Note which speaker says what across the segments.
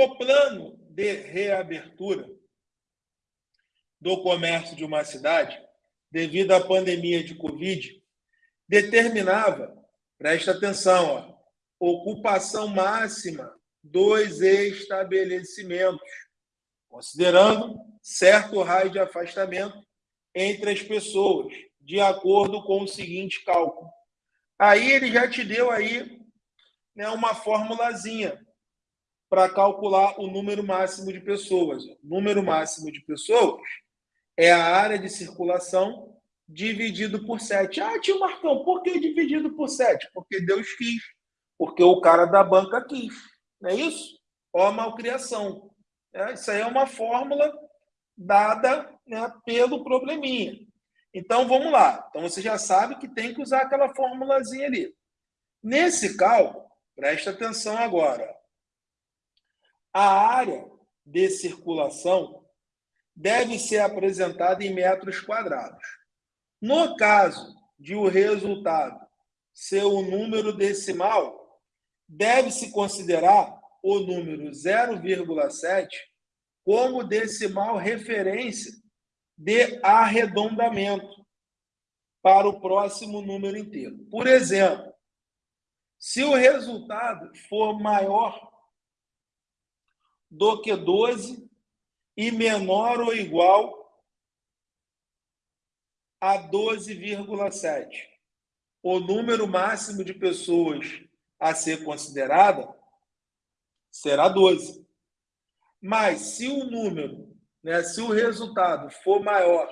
Speaker 1: O plano de reabertura do comércio de uma cidade, devido à pandemia de Covid, determinava, presta atenção, ó, ocupação máxima dos estabelecimentos, considerando certo raio de afastamento entre as pessoas, de acordo com o seguinte cálculo. Aí ele já te deu aí né, uma formulazinha para calcular o número máximo de pessoas. O número máximo de pessoas é a área de circulação dividido por 7. Ah, tio Marcão, por que dividido por 7? Porque Deus quis. Porque o cara da banca quis. Não é isso? Ó malcriação. É, isso aí é uma fórmula dada né, pelo probleminha. Então, vamos lá. Então, você já sabe que tem que usar aquela formulazinha ali. Nesse cálculo, presta atenção agora. A área de circulação deve ser apresentada em metros quadrados. No caso de o resultado ser o número decimal, deve-se considerar o número 0,7 como decimal referência de arredondamento para o próximo número inteiro. Por exemplo, se o resultado for maior do que 12 e menor ou igual a 12,7. O número máximo de pessoas a ser considerada será 12. Mas se o número, né, se o resultado for maior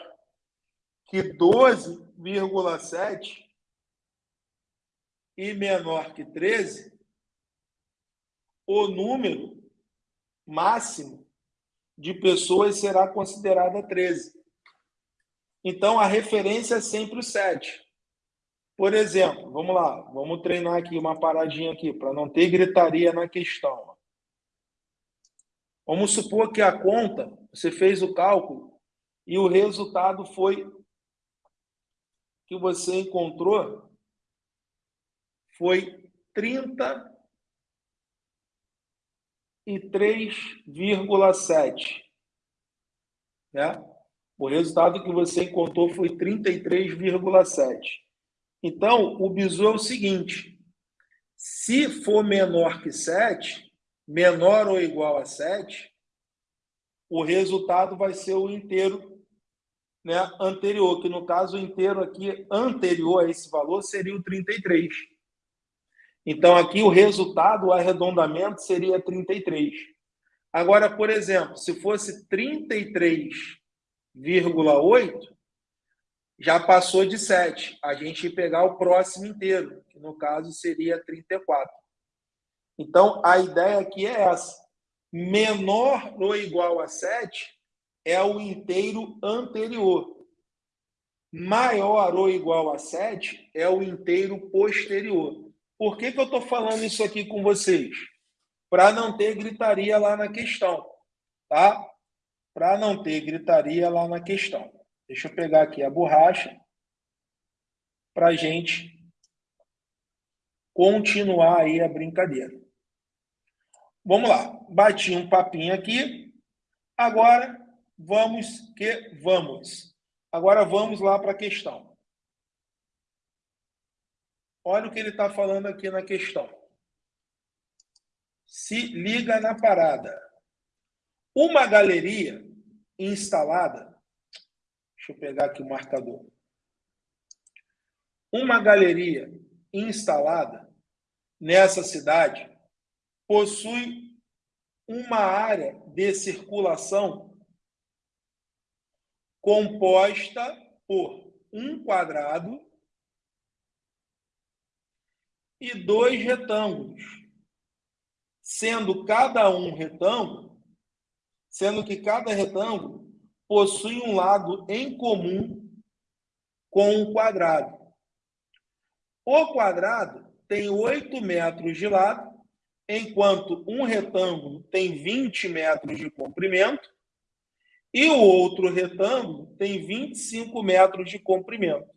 Speaker 1: que 12,7 e menor que 13, o número máximo de pessoas será considerada 13. Então, a referência é sempre o 7. Por exemplo, vamos lá, vamos treinar aqui uma paradinha aqui, para não ter gritaria na questão. Vamos supor que a conta, você fez o cálculo e o resultado foi que você encontrou foi 33,7. Né? O resultado que você encontrou foi 33,7. Então, o bizu é o seguinte: se for menor que 7, menor ou igual a 7, o resultado vai ser o inteiro né, anterior, que no caso o inteiro aqui anterior a esse valor seria o 33. Então, aqui o resultado, o arredondamento, seria 33. Agora, por exemplo, se fosse 33 0,8 já passou de 7. A gente pegar o próximo inteiro, que no caso seria 34. Então, a ideia aqui é essa. Menor ou igual a 7 é o inteiro anterior. Maior ou igual a 7 é o inteiro posterior. Por que, que eu estou falando isso aqui com vocês? Para não ter gritaria lá na questão. Tá? para não ter gritaria lá na questão. Deixa eu pegar aqui a borracha para a gente continuar aí a brincadeira. Vamos lá, bati um papinho aqui. Agora vamos que vamos. Agora vamos lá para a questão. Olha o que ele está falando aqui na questão. Se liga na parada. Uma galeria instalada, deixa eu pegar aqui o marcador. Uma galeria instalada nessa cidade possui uma área de circulação composta por um quadrado e dois retângulos, sendo cada um retângulo sendo que cada retângulo possui um lado em comum com um quadrado. O quadrado tem 8 metros de lado, enquanto um retângulo tem 20 metros de comprimento e o outro retângulo tem 25 metros de comprimento.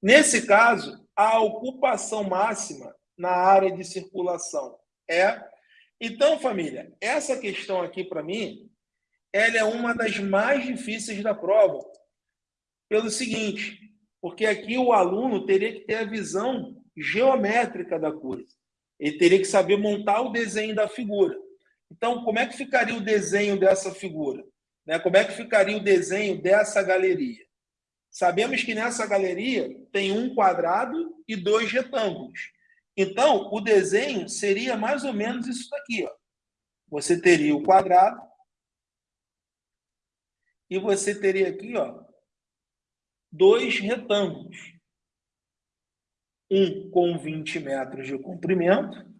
Speaker 1: Nesse caso, a ocupação máxima na área de circulação é Então, família, essa questão aqui para mim, ela é uma das mais difíceis da prova. Pelo seguinte, porque aqui o aluno teria que ter a visão geométrica da coisa. Ele teria que saber montar o desenho da figura. Então, como é que ficaria o desenho dessa figura? Né? Como é que ficaria o desenho dessa galeria? Sabemos que nessa galeria tem um quadrado e dois retângulos. Então, o desenho seria mais ou menos isso daqui. Ó. Você teria o quadrado e você teria aqui ó, dois retângulos um com 20 metros de comprimento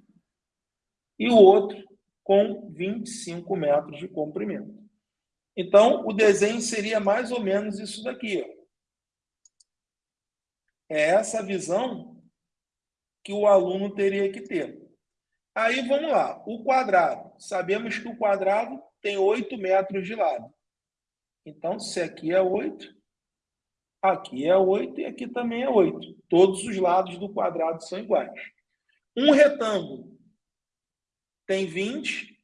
Speaker 1: e o outro com 25 metros de comprimento. Então, o desenho seria mais ou menos isso daqui. Ó. É essa visão que o aluno teria que ter. Aí, vamos lá. O quadrado. Sabemos que o quadrado tem 8 metros de lado. Então, se aqui é 8, Aqui é 8 e aqui também é 8. Todos os lados do quadrado são iguais. Um retângulo tem 20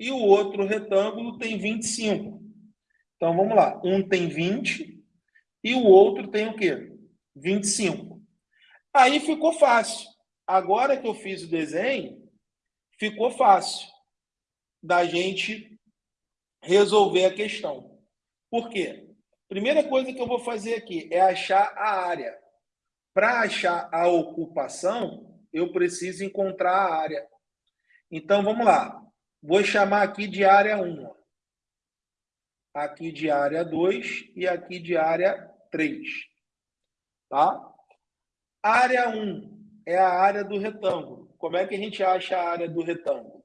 Speaker 1: e o outro retângulo tem 25. Então, vamos lá. Um tem 20 e o outro tem o quê? 25. Aí ficou fácil. Agora que eu fiz o desenho, ficou fácil da gente resolver a questão. Por quê? Primeira coisa que eu vou fazer aqui é achar a área. Para achar a ocupação, eu preciso encontrar a área. Então, vamos lá. Vou chamar aqui de área 1. Aqui de área 2 e aqui de área 3. Tá? Área 1 é a área do retângulo. Como é que a gente acha a área do retângulo?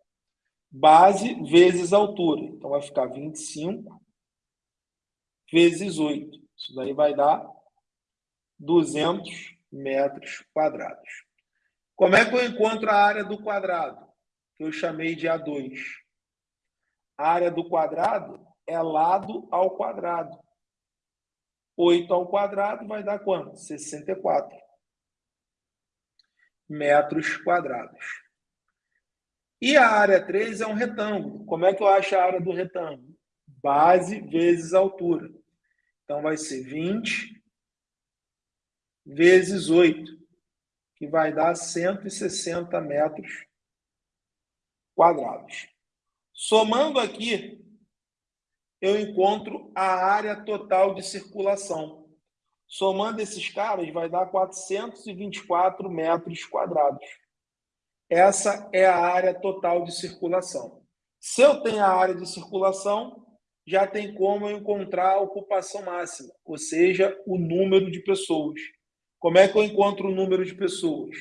Speaker 1: Base vezes altura. Então, vai ficar 25 vezes 8. Isso daí vai dar 200 metros quadrados. Como é que eu encontro a área do quadrado? Que eu chamei de A2. A área do quadrado é lado ao quadrado. 8 ao quadrado vai dar quanto? 64 metros quadrados. E a área 3 é um retângulo. Como é que eu acho a área do retângulo? Base vezes altura. Então, vai ser 20 vezes 8, que vai dar 160 metros quadrados. Somando aqui, eu encontro a área total de circulação. Somando esses caras, vai dar 424 metros quadrados. Essa é a área total de circulação. Se eu tenho a área de circulação, já tem como encontrar a ocupação máxima, ou seja, o número de pessoas. Como é que eu encontro o número de pessoas?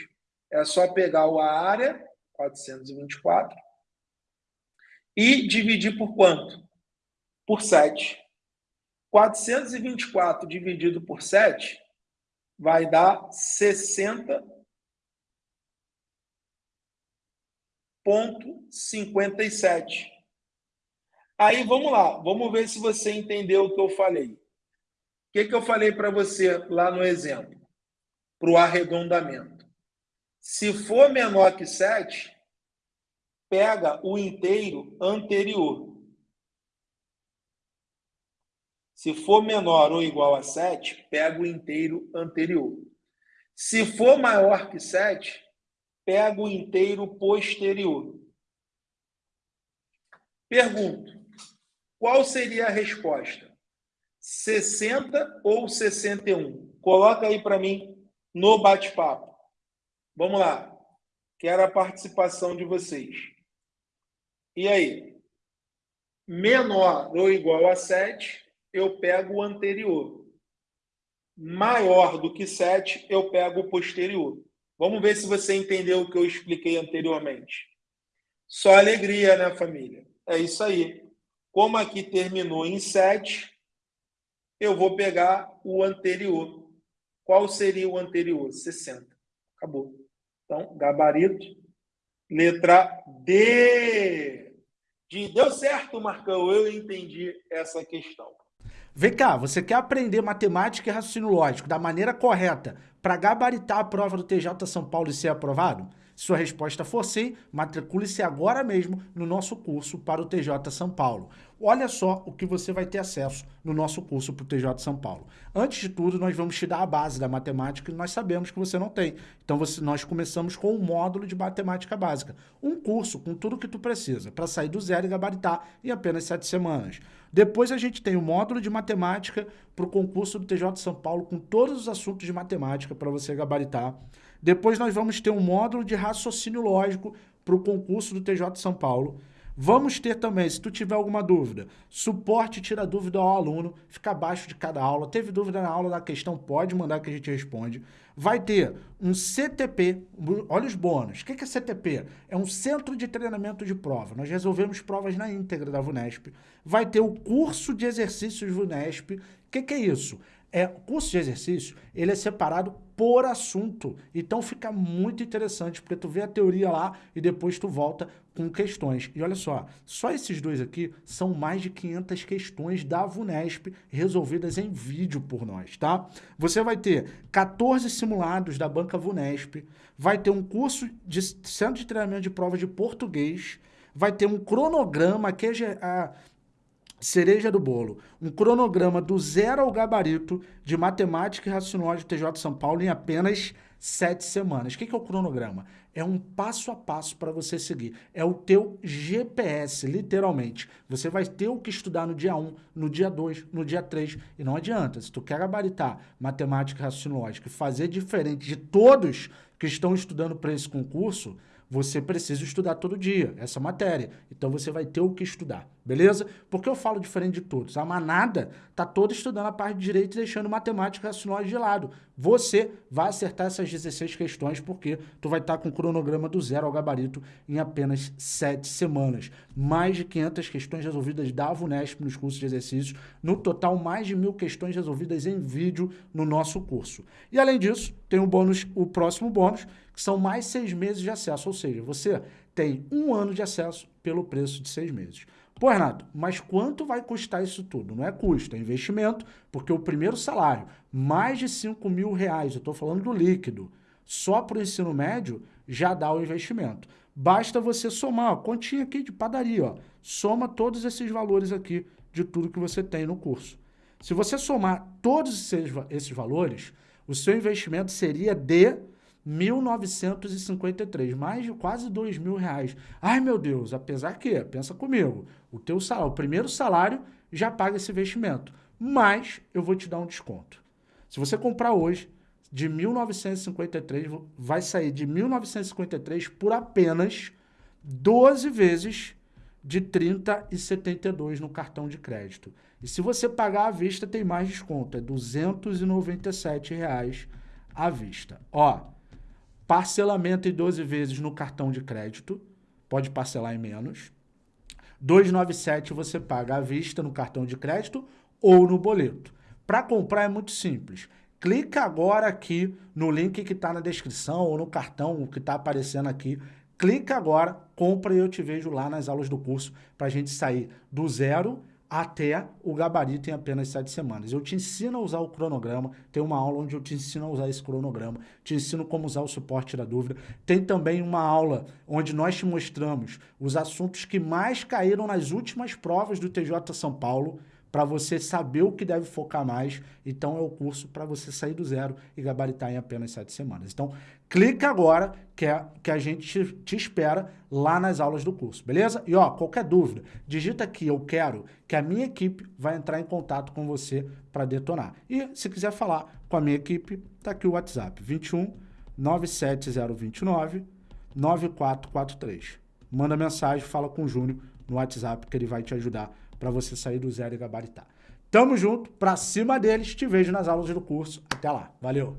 Speaker 1: É só pegar a área, 424, e dividir por quanto? Por 7. 424 dividido por 7 vai dar 60,57. Aí vamos lá, vamos ver se você entendeu o que eu falei. O que, que eu falei para você lá no exemplo? Para o arredondamento. Se for menor que 7, pega o inteiro anterior. Se for menor ou igual a 7, pega o inteiro anterior. Se for maior que 7, pega o inteiro posterior. Pergunto: qual seria a resposta? 60 ou 61? Coloca aí para mim no bate-papo. Vamos lá. Quero a participação de vocês. E aí? Menor ou igual a 7, eu pego o anterior. Maior do que 7, eu pego o posterior. Vamos ver se você entendeu o que eu expliquei anteriormente. Só alegria, né, família? É isso aí. Como aqui terminou em 7, eu vou pegar o anterior. Qual seria o anterior? 60. Acabou. Então, gabarito, letra D. De, deu certo, Marcão, eu entendi essa questão.
Speaker 2: Vem cá, você quer aprender matemática e raciocínio lógico da maneira correta para gabaritar a prova do TJ São Paulo e ser aprovado? Se sua resposta for sim, matricule-se agora mesmo no nosso curso para o TJ São Paulo. Olha só o que você vai ter acesso no nosso curso para o TJ São Paulo. Antes de tudo, nós vamos te dar a base da matemática que nós sabemos que você não tem. Então, você, nós começamos com um módulo de matemática básica. Um curso com tudo que tu precisa para sair do zero e gabaritar em apenas sete semanas. Depois a gente tem o módulo de matemática para o concurso do TJ São Paulo com todos os assuntos de matemática para você gabaritar. Depois nós vamos ter um módulo de raciocínio lógico para o concurso do TJ São Paulo. Vamos ter também, se tu tiver alguma dúvida, suporte tira dúvida ao aluno, fica abaixo de cada aula. Teve dúvida na aula da questão, pode mandar que a gente responde. Vai ter um CTP, olha os bônus. O que é CTP? É um Centro de Treinamento de Prova. Nós resolvemos provas na íntegra da VUNESP. Vai ter o curso de exercícios VUNESP. O que é isso? É, o curso de exercício, ele é separado por assunto. Então fica muito interessante, porque tu vê a teoria lá e depois tu volta com questões. E olha só, só esses dois aqui são mais de 500 questões da VUNESP resolvidas em vídeo por nós, tá? Você vai ter 14 simulados da banca VUNESP, vai ter um curso de centro de treinamento de prova de português, vai ter um cronograma que é a cereja do bolo, um cronograma do zero ao gabarito de matemática e raciocínio de TJ São Paulo em apenas sete semanas. O que é o cronograma? É um passo a passo para você seguir. É o teu GPS, literalmente. Você vai ter o que estudar no dia 1, no dia 2, no dia 3. E não adianta, se tu quer gabaritar matemática e raciocínio e fazer diferente de todos que estão estudando para esse concurso, você precisa estudar todo dia essa matéria. Então você vai ter o que estudar, beleza? Porque eu falo diferente de todos. A manada tá toda estudando a parte de direito e deixando matemática e de lado. Você vai acertar essas 16 questões porque tu vai estar tá com o cronograma do zero ao gabarito em apenas 7 semanas. Mais de 500 questões resolvidas da VUNESP nos cursos de exercícios. No total, mais de mil questões resolvidas em vídeo no nosso curso. E além disso, tem o bônus, o próximo bônus, que são mais seis meses de acesso, ou seja, você tem um ano de acesso pelo preço de seis meses. Pô, Renato, mas quanto vai custar isso tudo? Não é custo, é investimento, porque o primeiro salário, mais de 5 mil reais, eu estou falando do líquido, só para o ensino médio, já dá o investimento. Basta você somar, ó, continha aqui de padaria, ó, soma todos esses valores aqui de tudo que você tem no curso. Se você somar todos esses, esses valores, o seu investimento seria de 1953, mais de quase dois mil reais. Ai, meu Deus, apesar que, pensa comigo, o teu salário, o primeiro salário já paga esse investimento, mas eu vou te dar um desconto. Se você comprar hoje, de 1953, vai sair de 1953 por apenas 12 vezes de 30 e 72 no cartão de crédito. E se você pagar à vista, tem mais desconto, é 297 reais à vista. Ó, Parcelamento em 12 vezes no cartão de crédito, pode parcelar em menos. 297 você paga à vista no cartão de crédito ou no boleto. Para comprar é muito simples. Clica agora aqui no link que está na descrição ou no cartão que está aparecendo aqui. Clica agora, compra e eu te vejo lá nas aulas do curso para a gente sair do zero até o gabarito em apenas sete semanas. Eu te ensino a usar o cronograma, tem uma aula onde eu te ensino a usar esse cronograma, te ensino como usar o suporte da dúvida. Tem também uma aula onde nós te mostramos os assuntos que mais caíram nas últimas provas do TJ São Paulo, para você saber o que deve focar mais. Então, é o curso para você sair do zero e gabaritar em apenas sete semanas. Então, clica agora que, é, que a gente te, espera lá nas aulas do curso, beleza? E, ó, qualquer dúvida, digita aqui, eu quero, que a minha equipe vai entrar em contato com você para detonar. E, se quiser falar com a minha equipe, tá aqui o WhatsApp, 21 97029 9443. Manda mensagem, fala com o Júnior no WhatsApp que ele vai te ajudar para você sair do zero e gabaritar. Tamo junto, pra cima deles, te vejo nas aulas do curso. Até lá, valeu!